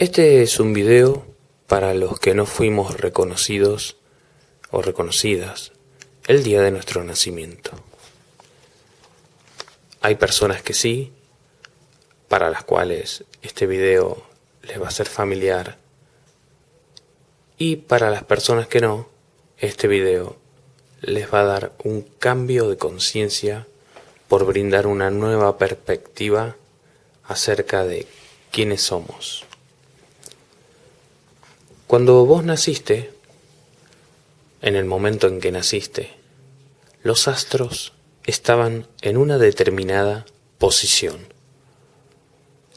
Este es un video para los que no fuimos reconocidos o reconocidas el día de nuestro nacimiento. Hay personas que sí, para las cuales este video les va a ser familiar y para las personas que no, este video les va a dar un cambio de conciencia por brindar una nueva perspectiva acerca de quiénes somos. Cuando vos naciste, en el momento en que naciste, los astros estaban en una determinada posición.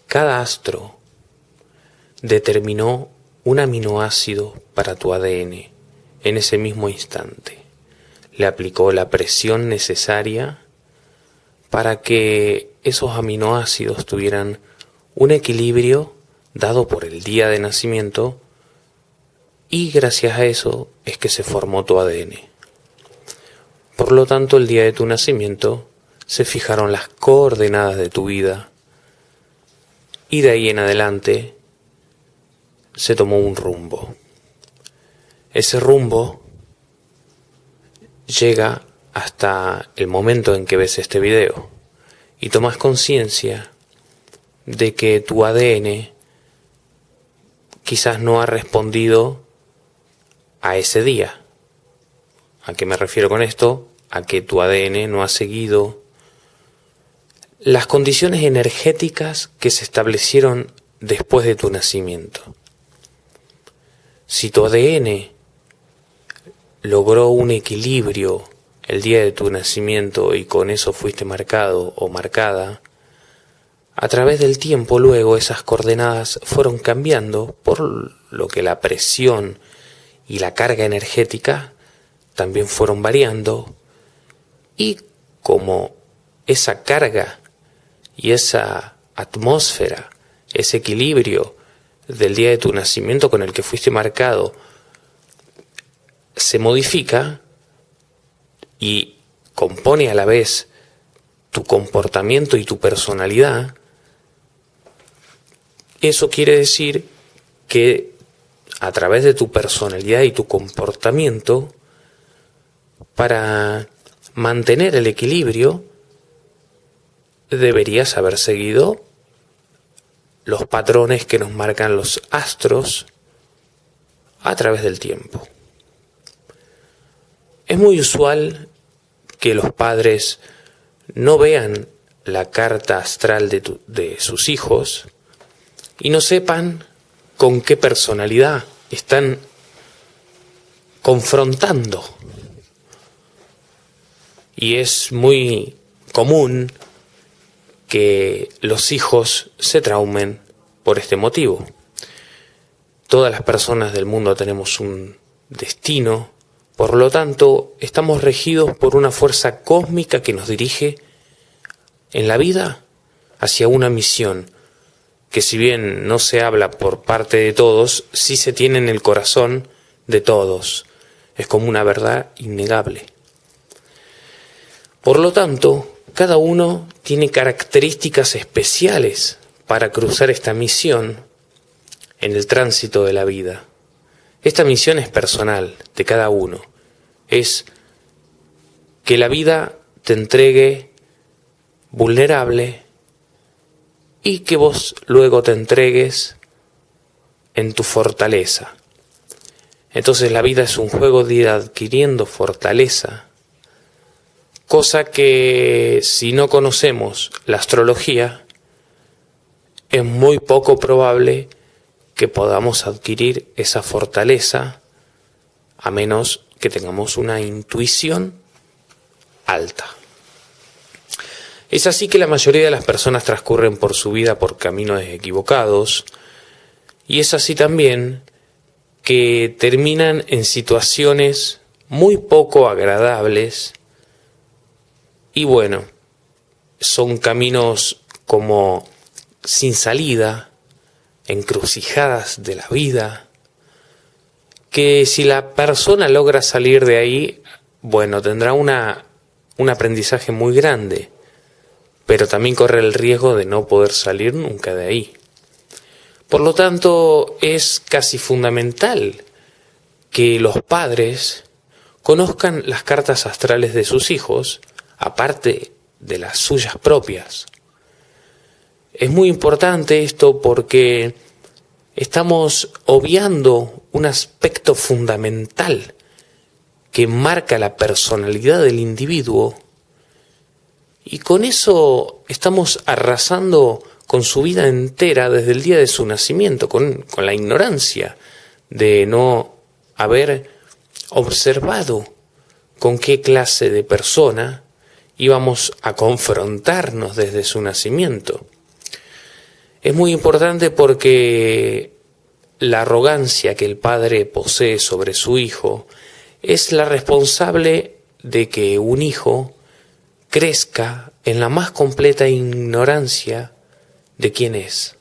Cada astro determinó un aminoácido para tu ADN en ese mismo instante. Le aplicó la presión necesaria para que esos aminoácidos tuvieran un equilibrio dado por el día de nacimiento y gracias a eso es que se formó tu ADN. Por lo tanto, el día de tu nacimiento se fijaron las coordenadas de tu vida y de ahí en adelante se tomó un rumbo. Ese rumbo llega hasta el momento en que ves este video y tomas conciencia de que tu ADN quizás no ha respondido a ese día. ¿A qué me refiero con esto? A que tu ADN no ha seguido las condiciones energéticas que se establecieron después de tu nacimiento. Si tu ADN logró un equilibrio el día de tu nacimiento y con eso fuiste marcado o marcada, a través del tiempo luego esas coordenadas fueron cambiando por lo que la presión y la carga energética también fueron variando y como esa carga y esa atmósfera, ese equilibrio del día de tu nacimiento con el que fuiste marcado se modifica y compone a la vez tu comportamiento y tu personalidad, eso quiere decir que a través de tu personalidad y tu comportamiento, para mantener el equilibrio, deberías haber seguido los patrones que nos marcan los astros a través del tiempo. Es muy usual que los padres no vean la carta astral de, de, sus hijos y no sepan con qué personalidad están confrontando. Y es muy común que los hijos se traumen por este motivo. Todas las personas del mundo tenemos un destino, por lo tanto estamos regidos por una fuerza cósmica que nos dirige en la vida hacia una misión que si bien no se habla por parte de todos, sí se tiene en el corazón de todos. Es como una verdad innegable. Por lo tanto, cada uno tiene características especiales para cruzar esta misión en el tránsito de la vida. Esta misión es personal de cada uno. Es que la vida te entregue vulnerable, y que vos luego te entregues en tu fortaleza. Entonces la vida es un juego de ir adquiriendo fortaleza, cosa que si no conocemos la astrología, es muy poco probable que podamos adquirir esa fortaleza a menos que tengamos una intuición alta. Es así que la mayoría de las personas transcurren por su vida por caminos equivocados y es así también que terminan en situaciones muy poco agradables y bueno, son caminos como sin salida, encrucijadas de la vida, que si la persona logra salir de ahí, bueno, tendrá una, un aprendizaje muy grande pero también corre el riesgo de no poder salir nunca de ahí. Por lo tanto, es casi fundamental que los padres conozcan las cartas astrales de sus hijos, aparte de las suyas propias. Es muy importante esto porque estamos obviando un aspecto fundamental que marca la personalidad del individuo y con eso estamos arrasando con su vida entera desde el día de su nacimiento, con, con la ignorancia de no haber observado con qué clase de persona íbamos a confrontarnos desde su nacimiento. Es muy importante porque la arrogancia que el padre posee sobre su hijo es la responsable de que un hijo crezca en la más completa ignorancia de quién es.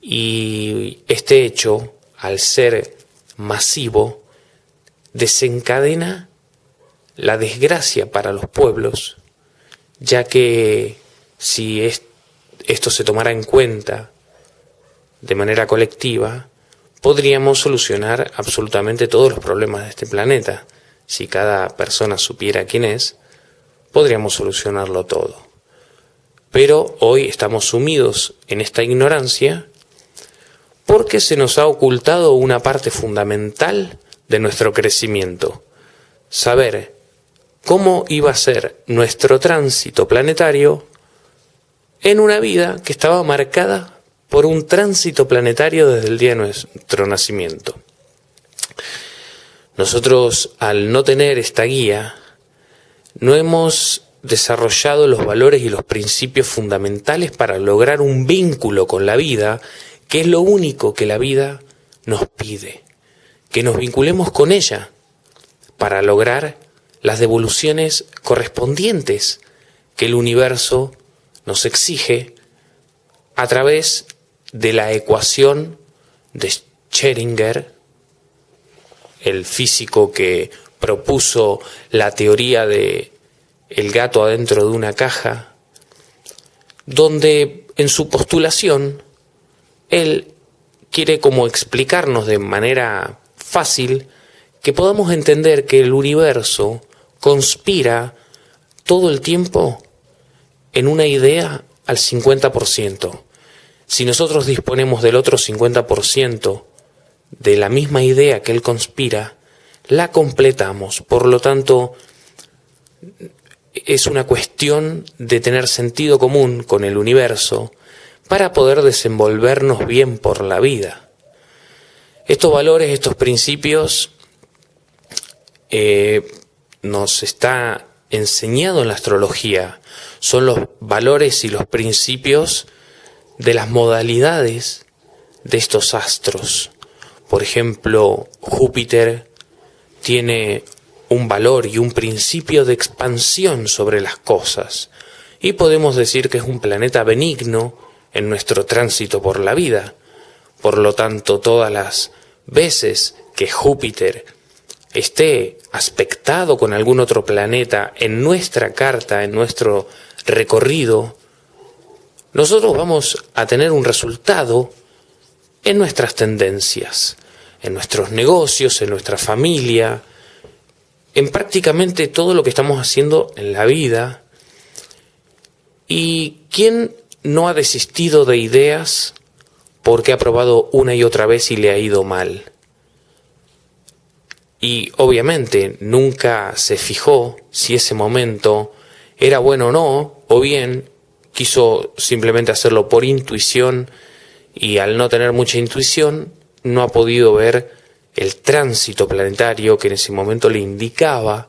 Y este hecho, al ser masivo, desencadena la desgracia para los pueblos, ya que si esto se tomara en cuenta de manera colectiva, podríamos solucionar absolutamente todos los problemas de este planeta. Si cada persona supiera quién es, podríamos solucionarlo todo. Pero hoy estamos sumidos en esta ignorancia porque se nos ha ocultado una parte fundamental de nuestro crecimiento, saber cómo iba a ser nuestro tránsito planetario en una vida que estaba marcada por un tránsito planetario desde el día de nuestro nacimiento. Nosotros, al no tener esta guía, no hemos desarrollado los valores y los principios fundamentales para lograr un vínculo con la vida, que es lo único que la vida nos pide, que nos vinculemos con ella para lograr las devoluciones correspondientes que el universo nos exige a través de la ecuación de Schrödinger, el físico que propuso la teoría de el gato adentro de una caja, donde en su postulación él quiere como explicarnos de manera fácil que podamos entender que el universo conspira todo el tiempo en una idea al 50%. Si nosotros disponemos del otro 50% de la misma idea que él conspira, la completamos. Por lo tanto, es una cuestión de tener sentido común con el universo para poder desenvolvernos bien por la vida. Estos valores, estos principios, eh, nos está enseñado en la astrología. Son los valores y los principios de las modalidades de estos astros. Por ejemplo, Júpiter tiene un valor y un principio de expansión sobre las cosas, y podemos decir que es un planeta benigno en nuestro tránsito por la vida. Por lo tanto, todas las veces que Júpiter esté aspectado con algún otro planeta en nuestra carta, en nuestro recorrido, nosotros vamos a tener un resultado en nuestras tendencias, en nuestros negocios, en nuestra familia, en prácticamente todo lo que estamos haciendo en la vida. ¿Y quién no ha desistido de ideas porque ha probado una y otra vez y le ha ido mal? Y obviamente nunca se fijó si ese momento era bueno o no, o bien quiso simplemente hacerlo por intuición y al no tener mucha intuición no ha podido ver el tránsito planetario que en ese momento le indicaba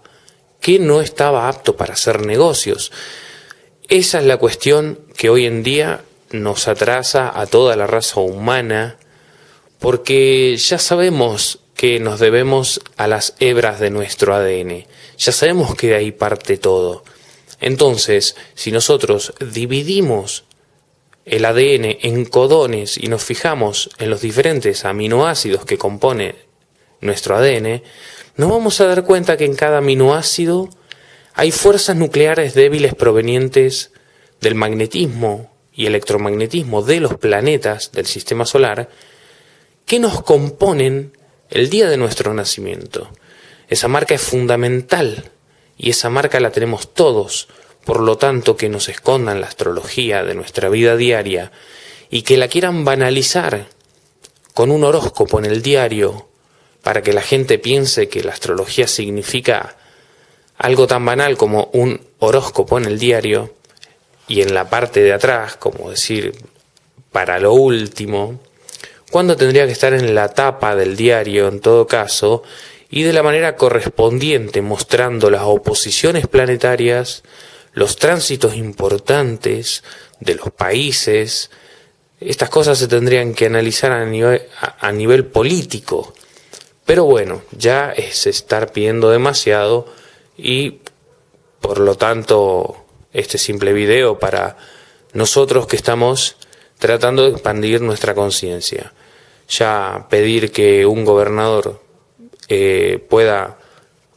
que no estaba apto para hacer negocios. Esa es la cuestión que hoy en día nos atrasa a toda la raza humana porque ya sabemos que nos debemos a las hebras de nuestro ADN, ya sabemos que de ahí parte todo. Entonces, si nosotros dividimos el ADN en codones y nos fijamos en los diferentes aminoácidos que compone nuestro ADN, nos vamos a dar cuenta que en cada aminoácido hay fuerzas nucleares débiles provenientes del magnetismo y electromagnetismo de los planetas del sistema solar que nos componen el día de nuestro nacimiento. Esa marca es fundamental y esa marca la tenemos todos, por lo tanto que nos escondan la astrología de nuestra vida diaria y que la quieran banalizar con un horóscopo en el diario para que la gente piense que la astrología significa algo tan banal como un horóscopo en el diario y en la parte de atrás, como decir, para lo último, cuando tendría que estar en la tapa del diario en todo caso, y de la manera correspondiente mostrando las oposiciones planetarias, los tránsitos importantes de los países, estas cosas se tendrían que analizar a nivel, a, nivel político. Pero bueno, ya es estar pidiendo demasiado y por lo tanto este simple video para nosotros que estamos tratando de expandir nuestra conciencia. Ya pedir que un gobernador eh, pueda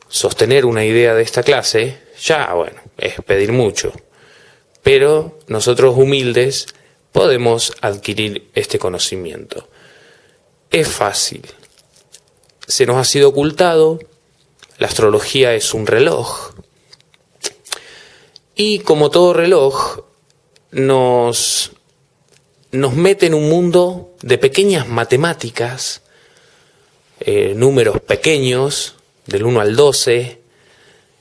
sostener una idea de esta clase, ya bueno, es pedir mucho. Pero nosotros humildes podemos adquirir este conocimiento. Es fácil. Se nos ha sido ocultado, la astrología es un reloj. Y como todo reloj, nos, nos mete en un mundo de pequeñas matemáticas, eh, números pequeños, del 1 al 12,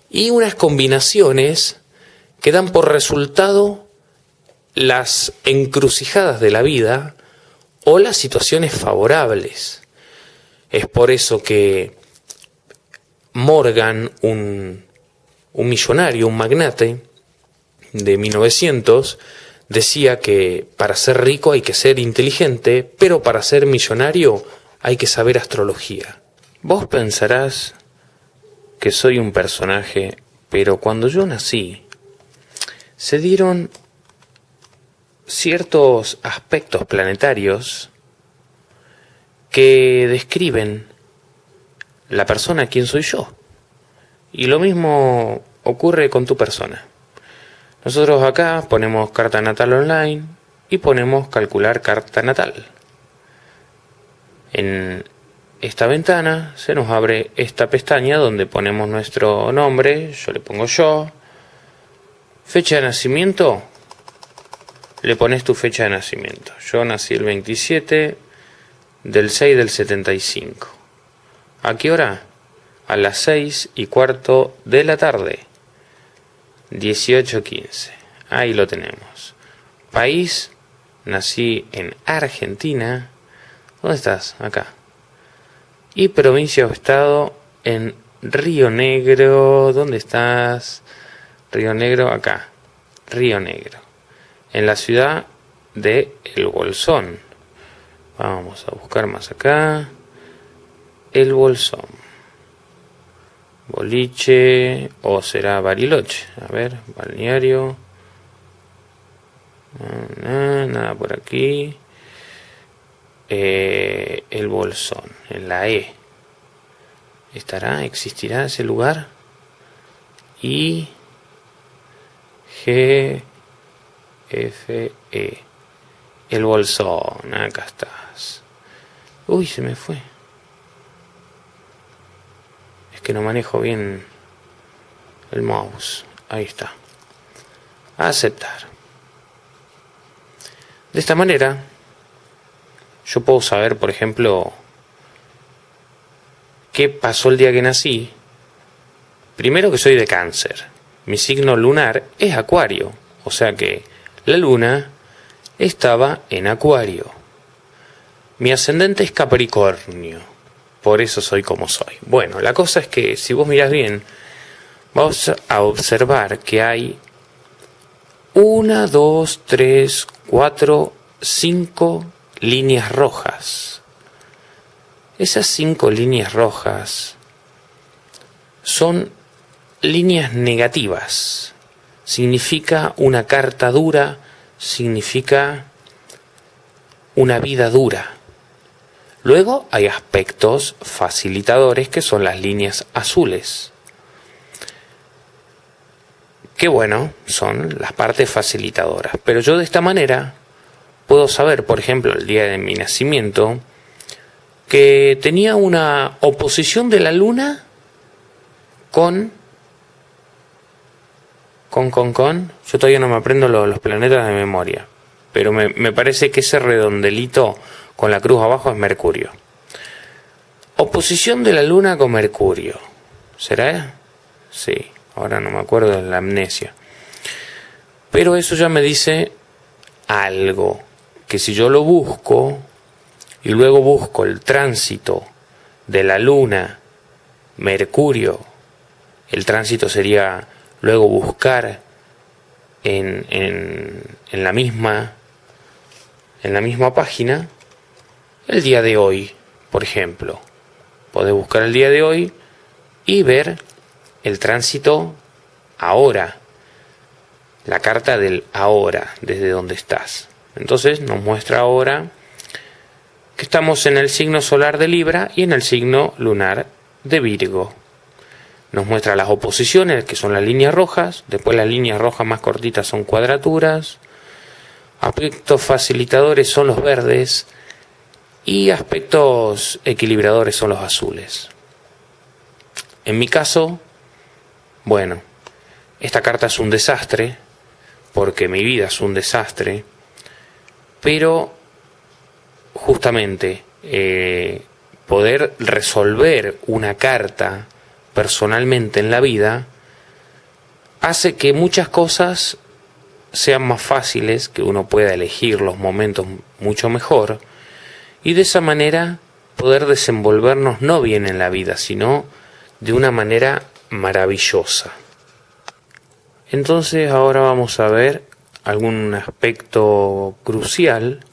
y unas combinaciones que dan por resultado las encrucijadas de la vida o las situaciones favorables. Es por eso que Morgan, un, un millonario, un magnate de 1900, decía que para ser rico hay que ser inteligente, pero para ser millonario hay que saber astrología. Vos pensarás que soy un personaje, pero cuando yo nací, se dieron ciertos aspectos planetarios que describen la persona quien soy yo. Y lo mismo ocurre con tu persona. Nosotros acá ponemos carta natal online y ponemos calcular carta natal. En esta ventana se nos abre esta pestaña donde ponemos nuestro nombre, yo le pongo yo, fecha de nacimiento, le pones tu fecha de nacimiento. Yo nací el 27 del 6 del 75. ¿A qué hora? A las 6 y cuarto de la tarde. 18.15. Ahí lo tenemos. País, nací en Argentina. ¿Dónde estás? Acá. Y provincia o estado en Río Negro. ¿Dónde estás? Río Negro, acá. Río Negro en la ciudad de El Bolsón. Vamos a buscar más acá. El Bolsón. Boliche o será Bariloche. A ver, balneario. Nada, por aquí. Eh, el Bolsón, la E. ¿Estará? ¿Existirá ese lugar? Y G F, E. El bolsón, acá estás. Uy, se me fue. Es que no manejo bien el mouse. Ahí está. Aceptar. De esta manera, yo puedo saber, por ejemplo, qué pasó el día que nací. Primero que soy de cáncer. Mi signo lunar es acuario. O sea que la luna estaba en Acuario. Mi ascendente es Capricornio. Por eso soy como soy. Bueno, la cosa es que si vos miras bien, vamos a observar que hay una, dos, tres, cuatro, cinco líneas rojas. Esas cinco líneas rojas son líneas negativas significa una carta dura, significa una vida dura. Luego hay aspectos facilitadores que son las líneas azules. que bueno, son las partes facilitadoras. Pero yo de esta manera puedo saber, por ejemplo, el día de mi nacimiento, que tenía una oposición de la luna con con, con, con. Yo todavía no me aprendo los, planetas de memoria. Pero me, me, parece que ese redondelito con la cruz abajo es Mercurio. Oposición de la Luna con Mercurio. ¿Será? Sí, ahora no me acuerdo de la amnesia. Pero eso ya me dice algo. Que si yo lo busco y luego busco el tránsito de la Luna, Mercurio, el tránsito sería luego buscar en, en, en, la misma en la misma página el día de hoy, por ejemplo. Podés buscar el día de hoy y ver el tránsito ahora, la carta del ahora, desde donde estás. Entonces nos muestra ahora que estamos en el signo solar de Libra y en el signo lunar de Virgo. Nos muestra las oposiciones, que son las líneas rojas, después las líneas rojas más cortitas son cuadraturas, aspectos facilitadores son los verdes y aspectos equilibradores son los azules. En mi caso, bueno, esta carta es un desastre, porque mi vida es un desastre, pero justamente eh, poder resolver una carta personalmente en la vida hace que muchas cosas sean más fáciles, que uno pueda elegir los momentos mucho mejor y de esa manera poder desenvolvernos no bien en la vida, sino de una manera maravillosa. Entonces ahora vamos a ver algún aspecto crucial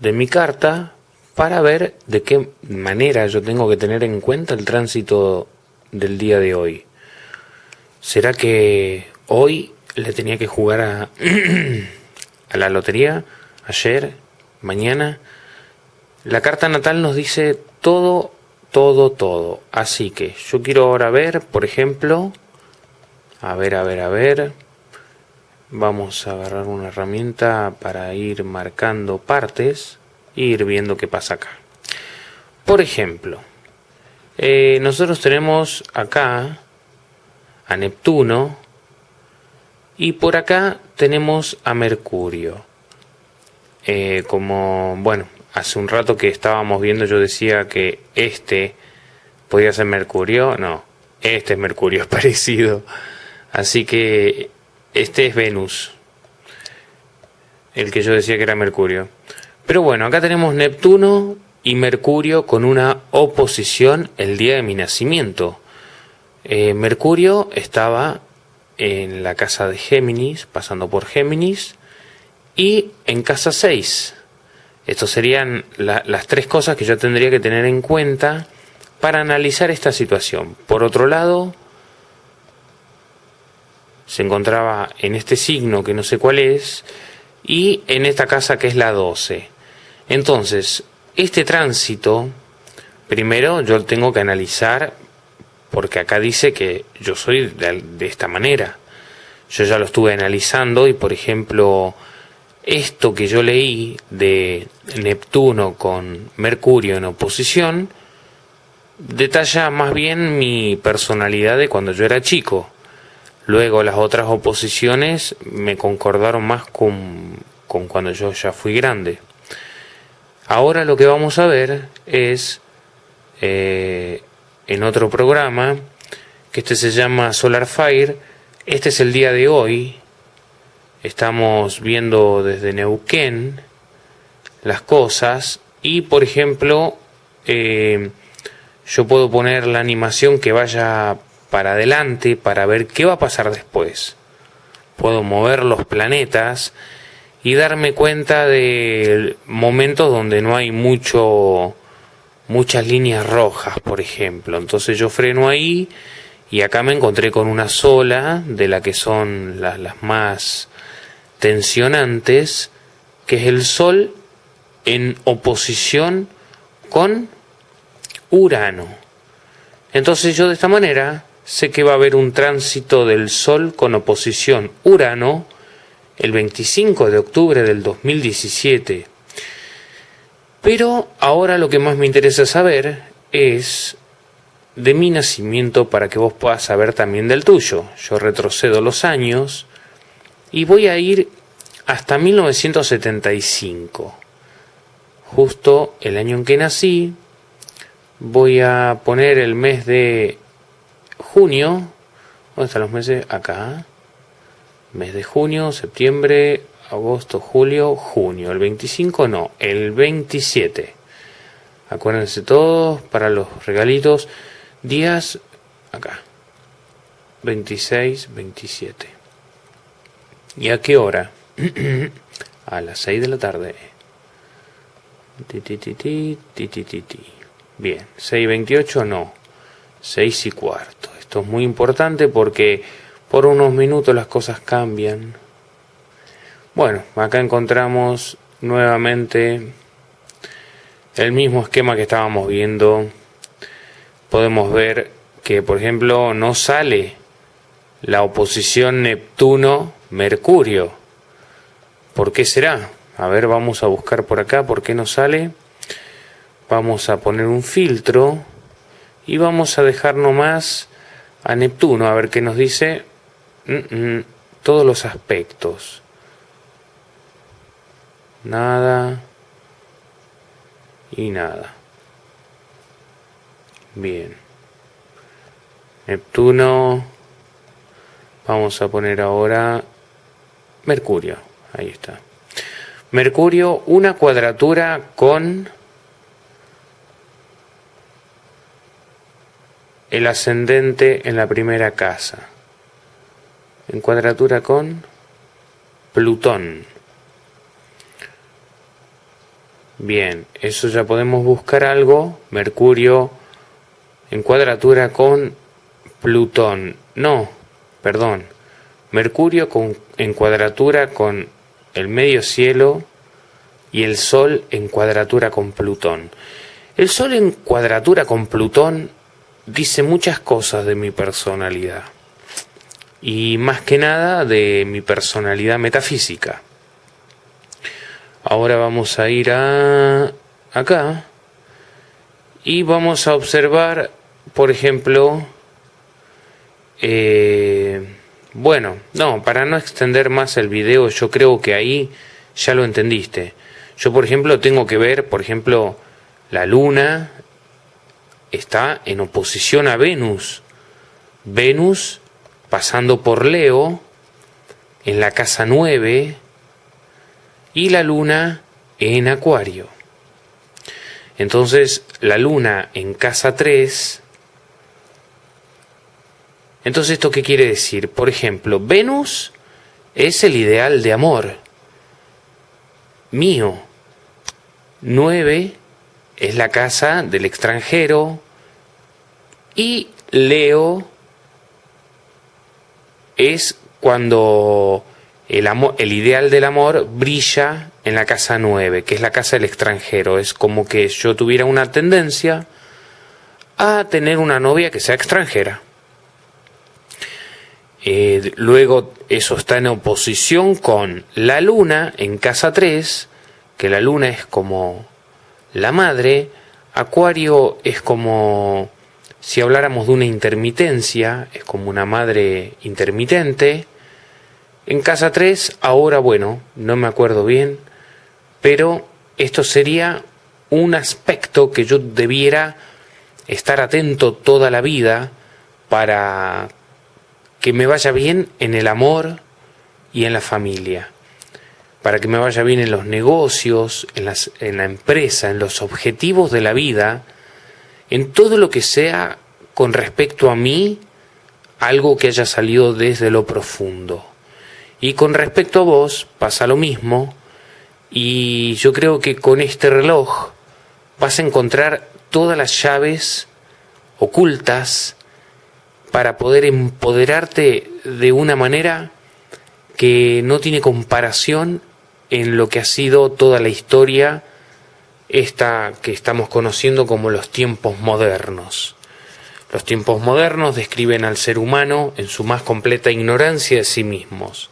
de mi carta para ver de qué manera yo tengo que tener en cuenta el tránsito del día de hoy. ¿Será que hoy le tenía que jugar a, a la lotería? ¿Ayer? ¿Mañana? La carta natal nos dice todo, todo, todo. Así que yo quiero ahora ver, por ejemplo, a ver, a ver, a ver. Vamos a agarrar una herramienta para ir marcando partes e ir viendo qué pasa acá. Por ejemplo, eh, nosotros tenemos acá a Neptuno y por acá tenemos a Mercurio. Eh, como, bueno, hace un rato que estábamos viendo yo decía que este podía ser Mercurio. No, este es Mercurio, es parecido. Así que este es Venus. El que yo decía que era Mercurio. Pero bueno, acá tenemos Neptuno y Mercurio con una oposición el día de mi nacimiento. Eh, Mercurio estaba en la casa de Géminis, pasando por Géminis, y en casa 6. Estas serían las tres cosas que yo tendría que tener en cuenta para analizar esta situación. Por otro lado, se encontraba en este signo que no sé cuál es, y en esta casa que es la 12. Entonces, este tránsito, primero yo tengo que analizar, porque acá dice que yo soy de, esta manera. Yo ya lo estuve analizando y, por ejemplo, esto que yo leí de Neptuno con Mercurio en oposición, detalla más bien mi personalidad de cuando yo era chico. Luego las otras oposiciones me concordaron más con, con cuando yo ya fui grande. Ahora lo que vamos a ver es eh, en otro programa, que este se llama Solar Fire, este es el día de hoy, estamos viendo desde Neuquén las cosas y por ejemplo eh, yo puedo poner la animación que vaya para adelante para ver qué va a pasar después. Puedo mover los planetas y darme cuenta de momentos donde no hay mucho muchas líneas rojas, por ejemplo. Entonces yo freno ahí y acá me encontré con una sola de la que son las, las más tensionantes, que es el Sol en oposición con Urano. Entonces yo de esta manera sé que va a haber un tránsito del Sol con oposición Urano el 25 de octubre del 2017. Pero ahora lo que más me interesa saber es de mi nacimiento para que vos puedas saber también del tuyo. Yo retrocedo los años y voy a ir hasta 1975, justo el año en que nací. Voy a poner el mes de junio. ¿Dónde están los meses? Acá. Mes de junio, septiembre, agosto, julio, junio. El 25 no, el 27. Acuérdense todos para los regalitos. Días acá. 26, 27. ¿Y a qué hora? a las 6 de la tarde. Ti, ti, ti, ti, ti, ti, ti. Bien, 6.28 no, 6 y cuarto. Esto es muy importante porque por unos minutos las cosas cambian. Bueno, acá encontramos nuevamente el mismo esquema que estábamos viendo. Podemos ver que, por ejemplo, no sale la oposición Neptuno-Mercurio. ¿Por qué será? A ver, vamos a buscar por acá por qué no sale. Vamos a poner un filtro y vamos a dejar nomás a Neptuno a ver qué nos dice todos los aspectos. Nada y nada. Bien. Neptuno. Vamos a poner ahora Mercurio. Ahí está. Mercurio, una cuadratura con el ascendente en la primera casa. En cuadratura con Plutón. Bien, eso ya podemos buscar algo. Mercurio en cuadratura con Plutón. No, perdón. Mercurio con, en cuadratura con el medio cielo y el Sol en cuadratura con Plutón. El Sol en cuadratura con Plutón dice muchas cosas de mi personalidad y más que nada de mi personalidad metafísica. Ahora vamos a ir a acá y vamos a observar, por ejemplo, eh, bueno, no, para no extender más el video, yo creo que ahí ya lo entendiste. Yo, por ejemplo, tengo que ver, por ejemplo, la luna está en oposición a Venus. Venus pasando por Leo en la casa 9 y la luna en Acuario. Entonces, la luna en casa 3. Entonces, ¿esto qué quiere decir? Por ejemplo, Venus es el ideal de amor mío. 9 es la casa del extranjero y Leo es cuando el, amor, el ideal del amor brilla en la casa 9, que es la casa del extranjero. Es como que yo tuviera una tendencia a tener una novia que sea extranjera. Eh, luego eso está en oposición con la luna en casa 3, que la luna es como la madre, Acuario es como si habláramos de una intermitencia, es como una madre intermitente. En casa 3, ahora bueno, no me acuerdo bien, pero esto sería un aspecto que yo debiera estar atento toda la vida para que me vaya bien en el amor y en la familia, para que me vaya bien en los negocios, en, en la empresa, en los objetivos de la vida, en todo lo que sea con respecto a mí, algo que haya salido desde lo profundo. Y con respecto a vos pasa lo mismo, y yo creo que con este reloj vas a encontrar todas las llaves ocultas para poder empoderarte de una manera que no tiene comparación en lo que ha sido toda la historia esta que estamos conociendo como los tiempos modernos. Los tiempos modernos describen al ser humano en su más completa ignorancia de sí mismos,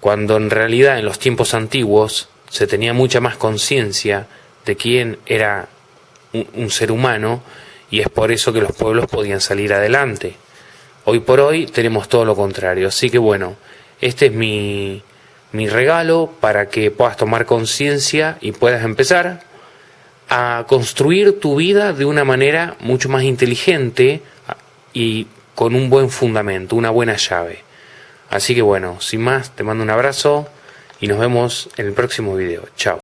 cuando en realidad en los tiempos antiguos se tenía mucha más conciencia de quién era un, ser humano y es por eso que los pueblos podían salir adelante. Hoy por hoy tenemos todo lo contrario, así que bueno, este es mi, mi regalo para que puedas tomar conciencia y puedas empezar a construir tu vida de una manera mucho más inteligente y con un buen fundamento, una buena llave. Así que bueno, sin más, te mando un abrazo y nos vemos en el próximo video. Chao.